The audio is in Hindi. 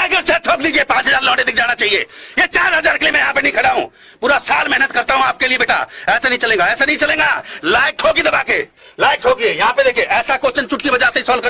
दबाकर लाकर से ठोक लीजिए, पाँच हज़ार लौटे दिख जाना चाहिए। ये चार हज़ार के लिए मैं यहाँ पे नहीं खड़ा हूँ। पूरा साल मेहनत करता हूँ आपके लिए बेटा। ऐसा नहीं चलेगा, ऐसा नहीं चलेगा। लाइक ठोकी दबा के लाइक ठोकिए यहाँ पे देखिए, ऐसा क्वेश्चन चुटकी बजाते ही सॉल्व